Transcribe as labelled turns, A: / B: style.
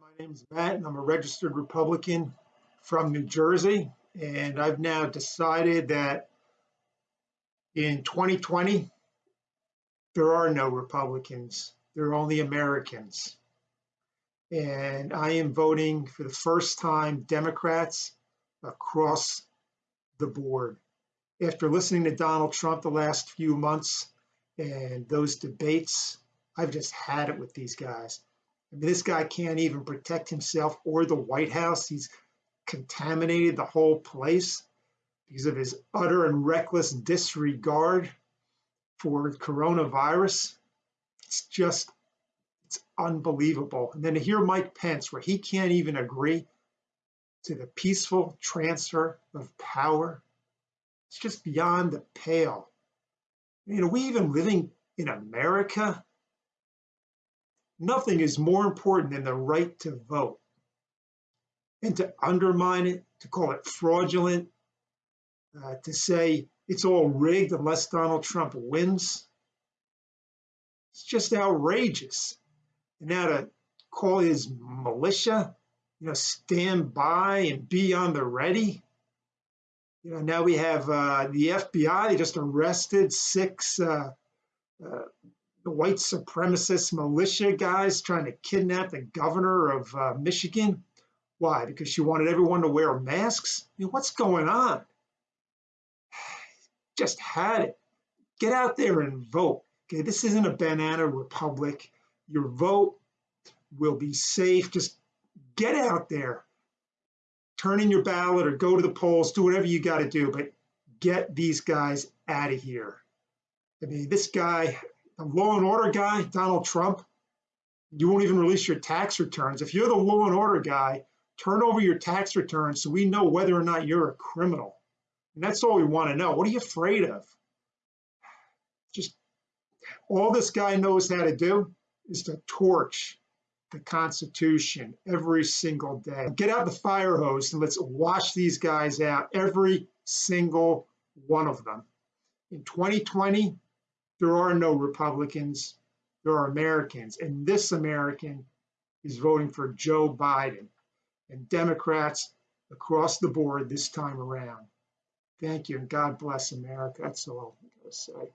A: My name's Matt and I'm a registered Republican from New Jersey. And I've now decided that in 2020, there are no Republicans. There are only Americans. And I am voting for the first time Democrats across the board. After listening to Donald Trump the last few months and those debates, I've just had it with these guys. This guy can't even protect himself or the White House. He's contaminated the whole place because of his utter and reckless disregard for coronavirus. It's just, it's unbelievable. And then to hear Mike Pence, where he can't even agree to the peaceful transfer of power, it's just beyond the pale. You know, we even living in America Nothing is more important than the right to vote. And to undermine it, to call it fraudulent, uh, to say it's all rigged unless Donald Trump wins, it's just outrageous. And now to call his militia, you know, stand by and be on the ready. You know, now we have uh, the FBI, they just arrested six uh, uh, the white supremacist militia guys trying to kidnap the governor of uh, Michigan. Why? Because she wanted everyone to wear masks? I mean, what's going on? Just had it. Get out there and vote. Okay, this isn't a banana republic. Your vote will be safe. Just get out there. Turn in your ballot or go to the polls, do whatever you got to do, but get these guys out of here. I mean, this guy, law and order guy, Donald Trump, you won't even release your tax returns. If you're the law and order guy, turn over your tax returns so we know whether or not you're a criminal. And that's all we want to know. What are you afraid of? Just all this guy knows how to do is to torch the Constitution every single day. Get out the fire hose and let's wash these guys out, every single one of them. In 2020, there are no Republicans, there are Americans. And this American is voting for Joe Biden and Democrats across the board this time around. Thank you, and God bless America. That's all I'm going to say.